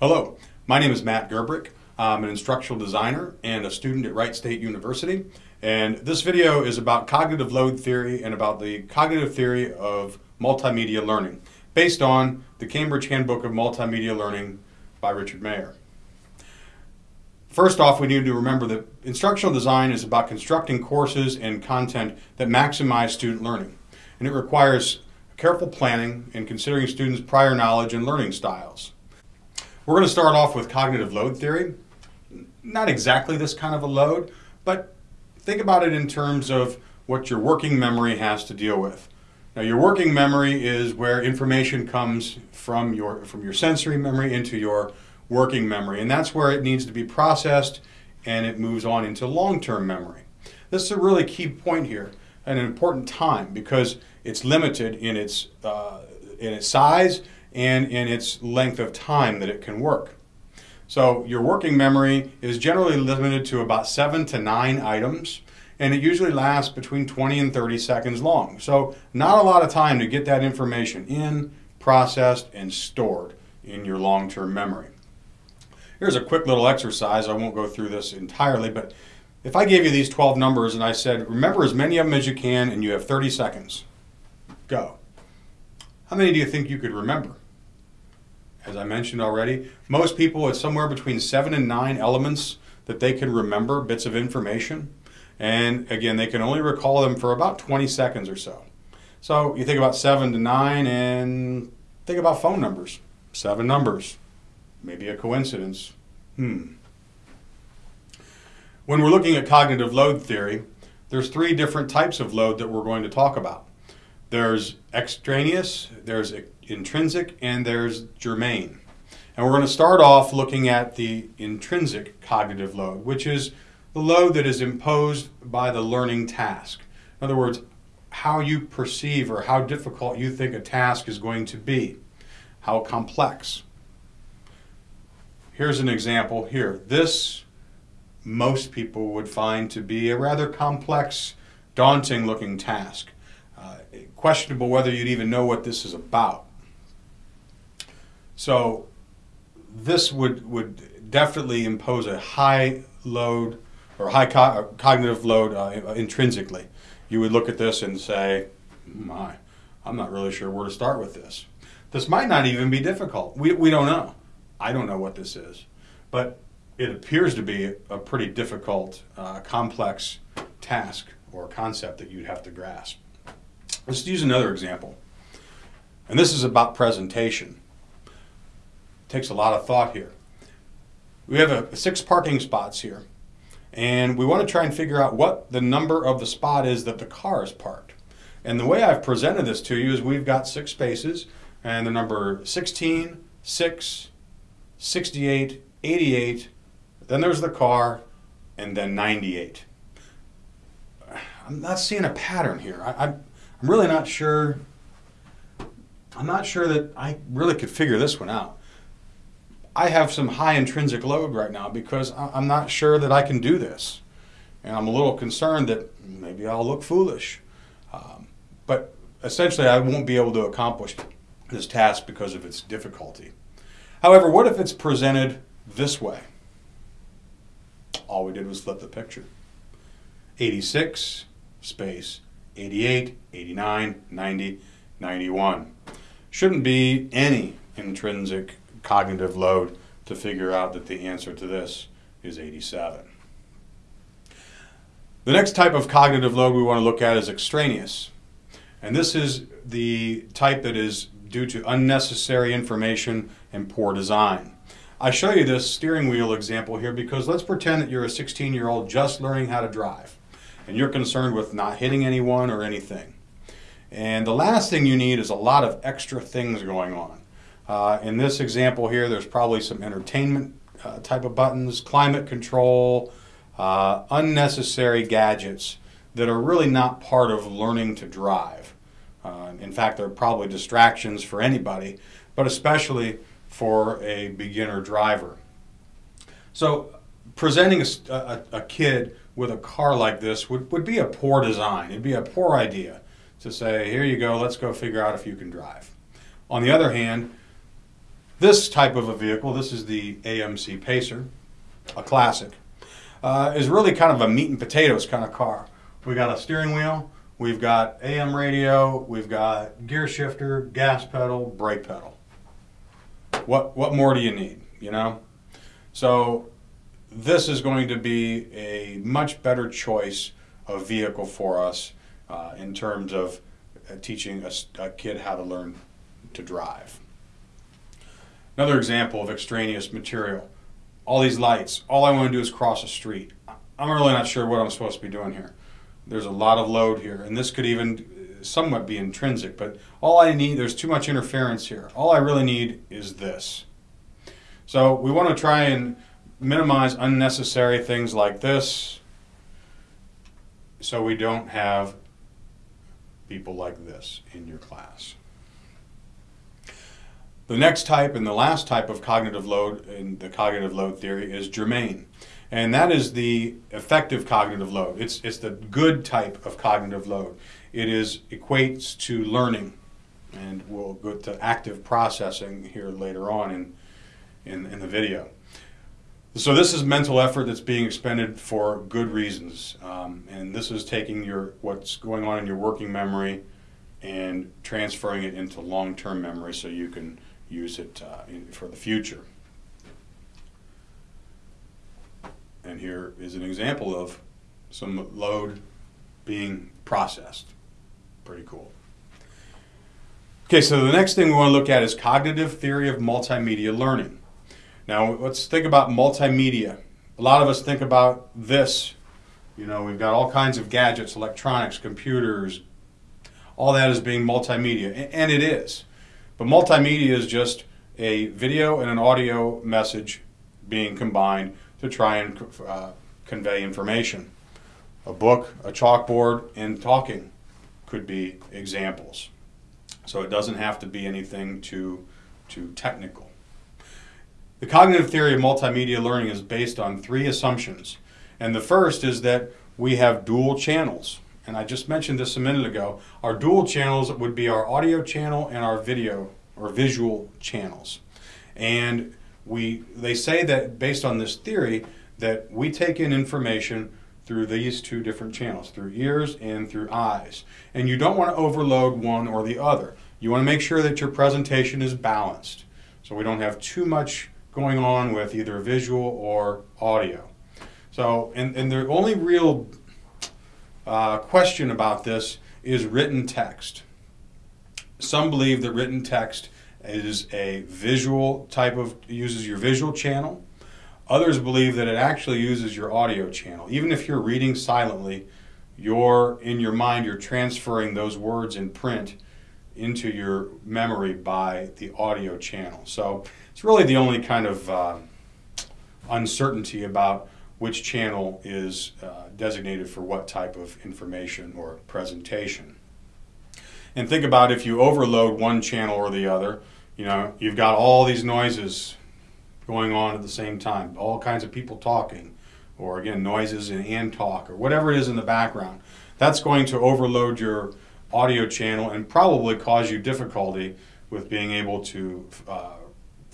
Hello, my name is Matt Gerbrick. I'm an instructional designer and a student at Wright State University. And this video is about cognitive load theory and about the cognitive theory of multimedia learning based on the Cambridge Handbook of Multimedia Learning by Richard Mayer. First off, we need to remember that instructional design is about constructing courses and content that maximize student learning. And it requires careful planning and considering students' prior knowledge and learning styles. We're going to start off with cognitive load theory. Not exactly this kind of a load, but think about it in terms of what your working memory has to deal with. Now your working memory is where information comes from your, from your sensory memory into your working memory, and that's where it needs to be processed and it moves on into long-term memory. This is a really key point here, and an important time because it's limited in its, uh, in its size and in its length of time that it can work. So your working memory is generally limited to about seven to nine items and it usually lasts between 20 and 30 seconds long. So not a lot of time to get that information in, processed, and stored in your long-term memory. Here's a quick little exercise. I won't go through this entirely, but if I gave you these 12 numbers and I said, remember as many of them as you can and you have 30 seconds, go. How many do you think you could remember? As I mentioned already, most people it's somewhere between seven and nine elements that they can remember, bits of information. And again, they can only recall them for about 20 seconds or so. So you think about seven to nine and think about phone numbers. Seven numbers. Maybe a coincidence. Hmm. When we're looking at cognitive load theory, there's three different types of load that we're going to talk about. There's extraneous, there's intrinsic, and there's germane. And we're going to start off looking at the intrinsic cognitive load, which is the load that is imposed by the learning task. In other words, how you perceive or how difficult you think a task is going to be, how complex. Here's an example here. This most people would find to be a rather complex, daunting looking task uh, questionable whether you'd even know what this is about. So this would, would definitely impose a high load or high co uh, cognitive load uh, intrinsically. You would look at this and say, my, I'm not really sure where to start with this. This might not even be difficult. We, we don't know. I don't know what this is. But it appears to be a pretty difficult, uh, complex task or concept that you'd have to grasp. Let's use another example. And this is about presentation. It takes a lot of thought here. We have a, six parking spots here. And we want to try and figure out what the number of the spot is that the car is parked. And the way I've presented this to you is we've got six spaces and the number 16, 6, 68, 88, then there's the car, and then 98. I'm not seeing a pattern here. I, I, I'm really not sure. I'm not sure that I really could figure this one out. I have some high intrinsic load right now because I'm not sure that I can do this. And I'm a little concerned that maybe I'll look foolish. Um, but essentially, I won't be able to accomplish this task because of its difficulty. However, what if it's presented this way? All we did was flip the picture. 86 space 88, 89, 90, 91. Shouldn't be any intrinsic cognitive load to figure out that the answer to this is 87. The next type of cognitive load we want to look at is extraneous. And this is the type that is due to unnecessary information and poor design. I show you this steering wheel example here because let's pretend that you're a 16 year old just learning how to drive and you're concerned with not hitting anyone or anything. And the last thing you need is a lot of extra things going on. Uh, in this example here, there's probably some entertainment uh, type of buttons, climate control, uh, unnecessary gadgets that are really not part of learning to drive. Uh, in fact, they're probably distractions for anybody, but especially for a beginner driver. So presenting a, a, a kid with a car like this would, would be a poor design. It'd be a poor idea to say, here you go, let's go figure out if you can drive. On the other hand, This type of a vehicle, this is the AMC Pacer, a classic, uh, is really kind of a meat and potatoes kind of car. We got a steering wheel, we've got AM radio, we've got gear shifter, gas pedal, brake pedal. What what more do you need? You know, so this is going to be a much better choice of vehicle for us uh, in terms of uh, teaching a, a kid how to learn to drive. Another example of extraneous material. All these lights, all I want to do is cross a street. I'm really not sure what I'm supposed to be doing here. There's a lot of load here, and this could even somewhat be intrinsic, but all I need, there's too much interference here. All I really need is this. So we want to try and minimize unnecessary things like this so we don't have people like this in your class. The next type and the last type of cognitive load in the cognitive load theory is germane. And that is the effective cognitive load. It's, it's the good type of cognitive load. It is equates to learning. And we'll go to active processing here later on in, in, in the video. So this is mental effort that's being expended for good reasons, um, and this is taking your what's going on in your working memory and transferring it into long-term memory so you can use it uh, in, for the future. And here is an example of some load being processed. Pretty cool. Okay, so the next thing we want to look at is cognitive theory of multimedia learning. Now let's think about multimedia. A lot of us think about this. You know, we've got all kinds of gadgets, electronics, computers, all that is being multimedia, and it is. But multimedia is just a video and an audio message being combined to try and uh, convey information. A book, a chalkboard, and talking could be examples. So it doesn't have to be anything too, too technical. The cognitive theory of multimedia learning is based on three assumptions. And the first is that we have dual channels and I just mentioned this a minute ago, our dual channels would be our audio channel and our video or visual channels. And we they say that based on this theory that we take in information through these two different channels, through ears and through eyes. And you don't want to overload one or the other. You want to make sure that your presentation is balanced. So we don't have too much going on with either visual or audio. So, and, and the only real uh, question about this is written text. Some believe that written text is a visual type of, uses your visual channel. Others believe that it actually uses your audio channel. Even if you're reading silently, you're, in your mind, you're transferring those words in print into your memory by the audio channel. So it's really the only kind of uh, uncertainty about which channel is uh, designated for what type of information or presentation. And think about if you overload one channel or the other, you know, you've got all these noises going on at the same time, all kinds of people talking, or again, noises and, and talk, or whatever it is in the background. That's going to overload your audio channel and probably cause you difficulty with being able to uh,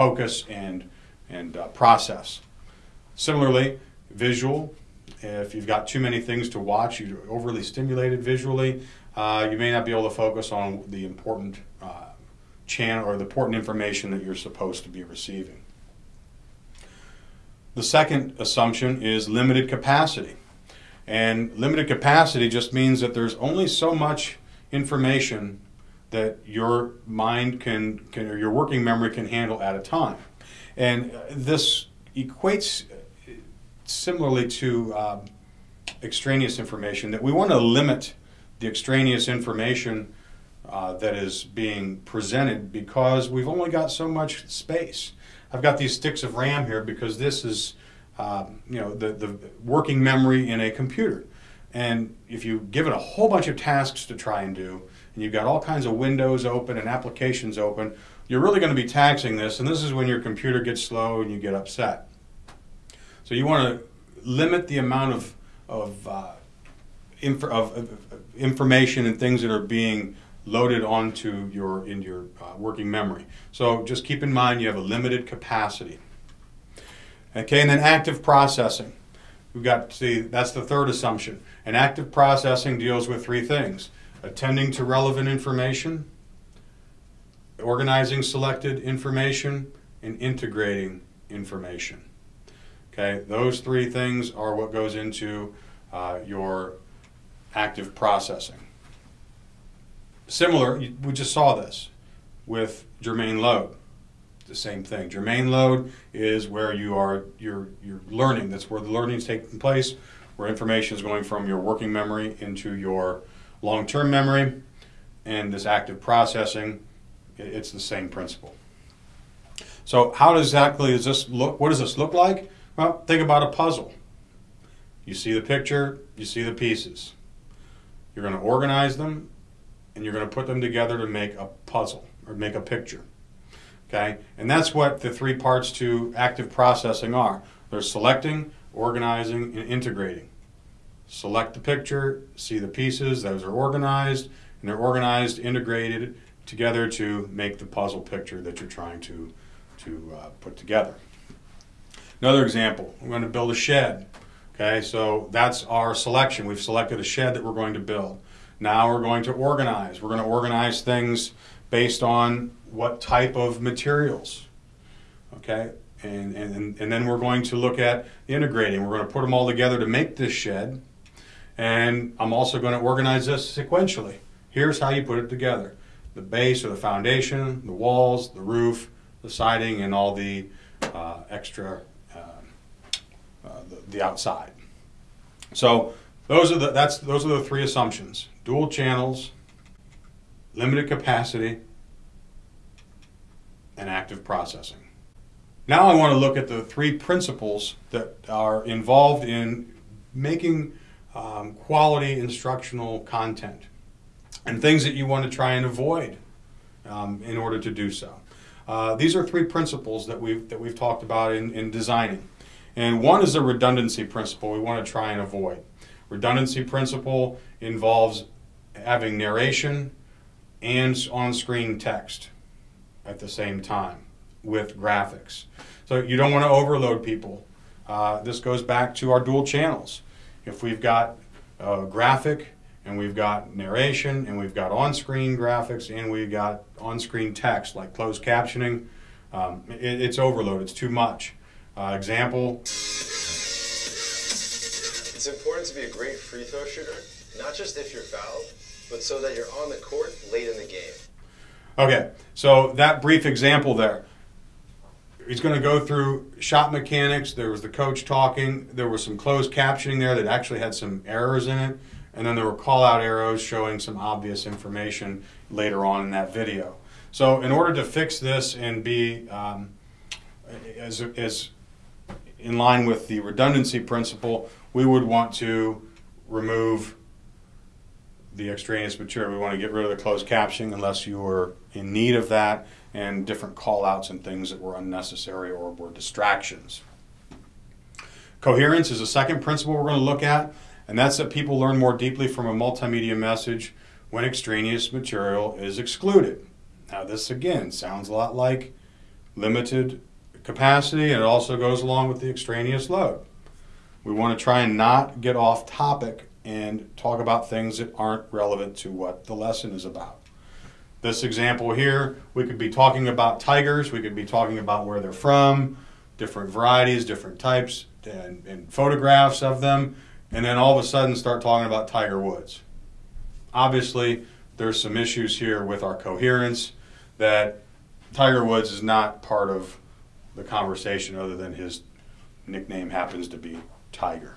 focus and, and uh, process. Similarly, visual. If you've got too many things to watch, you're overly stimulated visually, uh, you may not be able to focus on the important uh, channel or the important information that you're supposed to be receiving. The second assumption is limited capacity. And limited capacity just means that there's only so much information that your mind can, can or your working memory can handle at a time. And this equates similarly to um, extraneous information, that we want to limit the extraneous information uh, that is being presented because we've only got so much space. I've got these sticks of RAM here because this is, um, you know, the, the working memory in a computer. And if you give it a whole bunch of tasks to try and do, and you've got all kinds of windows open and applications open, you're really going to be taxing this, and this is when your computer gets slow and you get upset. So you want to limit the amount of of, uh, inf of, of, information and things that are being loaded onto your in your uh, working memory. So just keep in mind you have a limited capacity. Okay, and then active processing. We've got see that's the third assumption. And active processing deals with three things: attending to relevant information, organizing selected information, and integrating information. Okay, those three things are what goes into uh, your active processing. Similar, we just saw this with germane load. The same thing. Germane load is where you are you're you're learning. That's where the learning is taking place, where information is going from your working memory into your long-term memory, and this active processing, it's the same principle. So how exactly does this look? What does this look like? Well, think about a puzzle. You see the picture, you see the pieces. You're going to organize them, and you're going to put them together to make a puzzle or make a picture. Okay? And that's what the three parts to active processing are. They're selecting, organizing, and integrating. Select the picture, see the pieces, those are organized, and they're organized, integrated together to make the puzzle picture that you're trying to, to uh, put together. Another example, we're going to build a shed. Okay, so that's our selection. We've selected a shed that we're going to build. Now we're going to organize. We're going to organize things based on what type of materials. Okay, and, and, and then we're going to look at integrating. We're going to put them all together to make this shed. And I'm also going to organize this sequentially. Here's how you put it together. The base or the foundation, the walls, the roof, the siding, and all the uh, extra the outside. So those are the that's those are the three assumptions: dual channels, limited capacity, and active processing. Now I want to look at the three principles that are involved in making um, quality instructional content and things that you want to try and avoid um, in order to do so. Uh, these are three principles that we've, that we've talked about in, in designing. And one is a redundancy principle we want to try and avoid. Redundancy principle involves having narration and on-screen text at the same time with graphics. So you don't want to overload people. Uh, this goes back to our dual channels. If we've got a graphic and we've got narration and we've got on-screen graphics and we've got on-screen text like closed captioning, um, it, it's overload, it's too much. Uh, example. It's important to be a great free throw shooter, not just if you're fouled, but so that you're on the court late in the game. Okay, so that brief example there. He's going to go through shot mechanics. There was the coach talking. There was some closed captioning there that actually had some errors in it. And then there were call out arrows showing some obvious information later on in that video. So, in order to fix this and be um, as, as in line with the redundancy principle, we would want to remove the extraneous material. We want to get rid of the closed captioning unless you were in need of that and different call outs and things that were unnecessary or were distractions. Coherence is a second principle we're going to look at, and that's that people learn more deeply from a multimedia message when extraneous material is excluded. Now, this again sounds a lot like limited capacity and it also goes along with the extraneous load. We want to try and not get off topic and talk about things that aren't relevant to what the lesson is about. This example here, we could be talking about tigers, we could be talking about where they're from, different varieties, different types, and, and photographs of them, and then all of a sudden start talking about Tiger Woods. Obviously, there's some issues here with our coherence that Tiger Woods is not part of the conversation other than his nickname happens to be Tiger.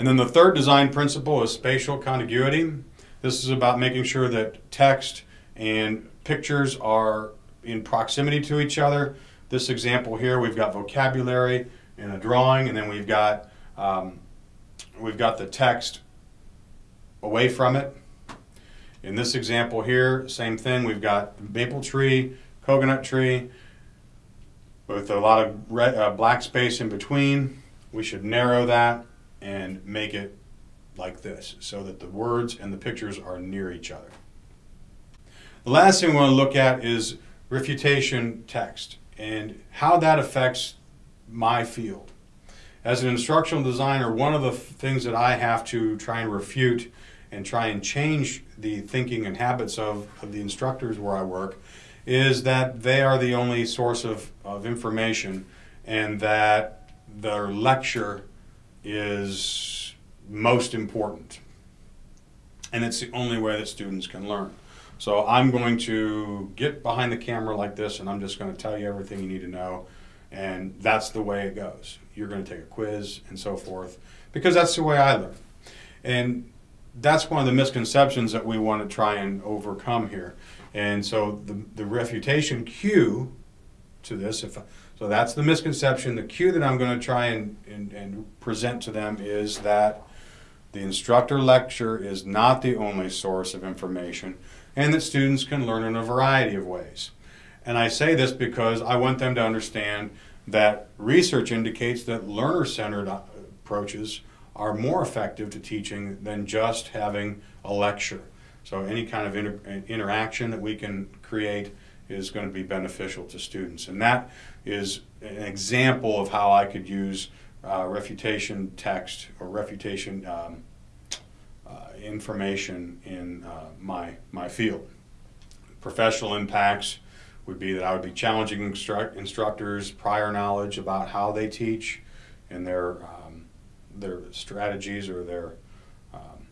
And then the third design principle is spatial contiguity. This is about making sure that text and pictures are in proximity to each other. This example here, we've got vocabulary and a drawing, and then we've got um, we've got the text away from it. In this example here, same thing. We've got maple tree, coconut tree, with a lot of red, uh, black space in between. We should narrow that and make it like this so that the words and the pictures are near each other. The last thing we want to look at is refutation text and how that affects my field. As an instructional designer, one of the things that I have to try and refute and try and change the thinking and habits of, of the instructors where I work is that they are the only source of, of information and that their lecture is most important. And it's the only way that students can learn. So I'm going to get behind the camera like this and I'm just going to tell you everything you need to know. And that's the way it goes. You're going to take a quiz and so forth because that's the way I learn. And that's one of the misconceptions that we want to try and overcome here. And so the, the refutation cue to this, if so that's the misconception. The cue that I'm going to try and, and, and present to them is that the instructor lecture is not the only source of information and that students can learn in a variety of ways. And I say this because I want them to understand that research indicates that learner-centered uh, approaches are more effective to teaching than just having a lecture. So any kind of inter uh, interaction that we can create is going to be beneficial to students. And that is an example of how I could use uh, refutation text or refutation um, uh, information in uh, my, my field. Professional impacts would be that I would be challenging instru instructors' prior knowledge about how they teach and their, um, their strategies or their um,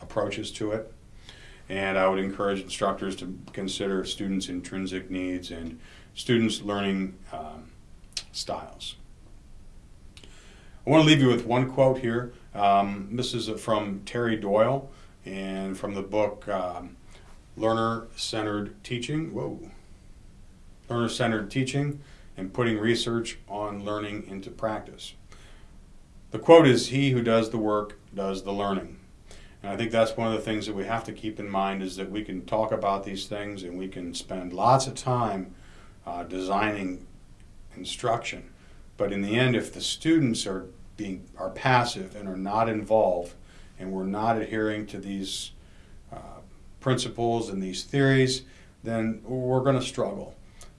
approaches to it. And I would encourage instructors to consider students' intrinsic needs and students' learning um, styles. I want to leave you with one quote here. Um, this is from Terry Doyle and from the book um, Learner Centered Teaching. Whoa. Learner Centered Teaching and Putting Research on Learning into Practice. The quote is He who does the work does the learning. And I think that's one of the things that we have to keep in mind is that we can talk about these things and we can spend lots of time uh, designing instruction. But in the end, if the students are being are passive and are not involved, and we're not adhering to these uh, principles and these theories, then we're going to struggle.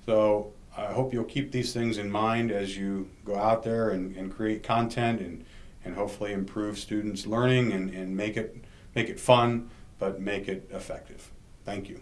So I hope you'll keep these things in mind as you go out there and, and create content and, and hopefully improve students' learning and, and make it make it fun, but make it effective. Thank you.